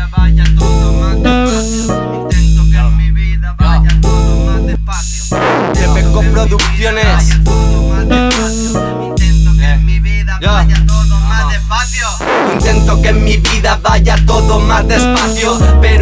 vida vaya todo más despacio. Intento que en mi vida vaya todo más despacio. Producciones. Vaya todo más despacio. Intento que en mi vida Ya. vaya todo más despacio. Intento que en mi vida vaya todo más despacio Pero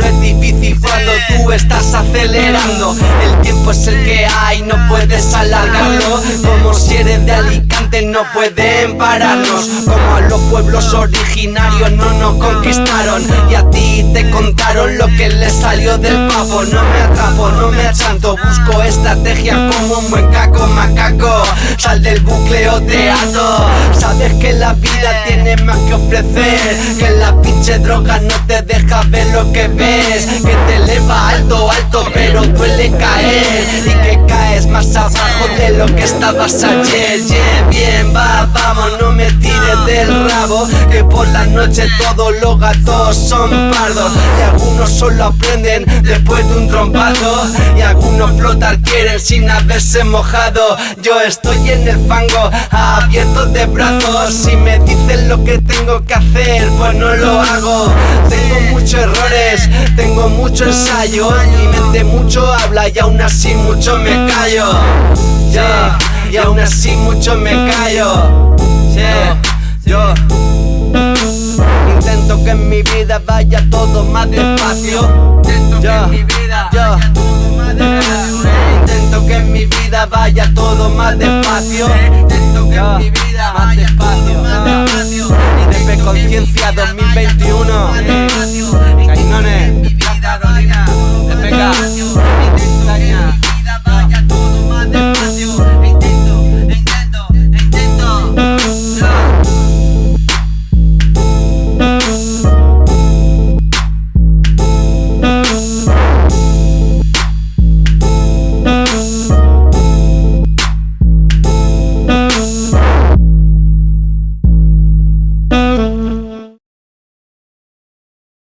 cuando tú estás acelerando. El tiempo es el que hay, no puedes alargarlo. Como si eres de Alicante no pueden pararnos. Como a los pueblos originarios no nos conquistaron. Y a ti te contaron lo que les salió del pavo. No me atrapo, no me achanto, busco estrategias como un buen caco macaco. Sal del bucle o te ato. Sabes que la vida tiene más que ofrecer. Que la pinche droga no te deja ver lo que ves. Que te eleva alto, alto, pero duele caer. Y que caes más abajo de lo que estabas ayer. Yeah, bien, va, vamos, no me tires del rabo Que por la noche todos los gatos son pardos. Y algunos solo aprenden después de un trompazo Y algunos flotar quieren sin haberse mojado. Yo estoy en el fango, abierto de brazos. Si me dicen lo que tengo que hacer, pues no lo hago. Tengo muchos errores, tengo mucho ensayo Mi mente mucho habla y aún así mucho me callo Yeah, y aún así mucho me callo Yeah, yo Intento que en mi vida vaya todo más despacio Intento que en mi vida ya. vaya todo más despacio. Intento que en mi vida vaya todo más despacio Intento que en mi vida vaya todo más despacio. En conciencia vida 2020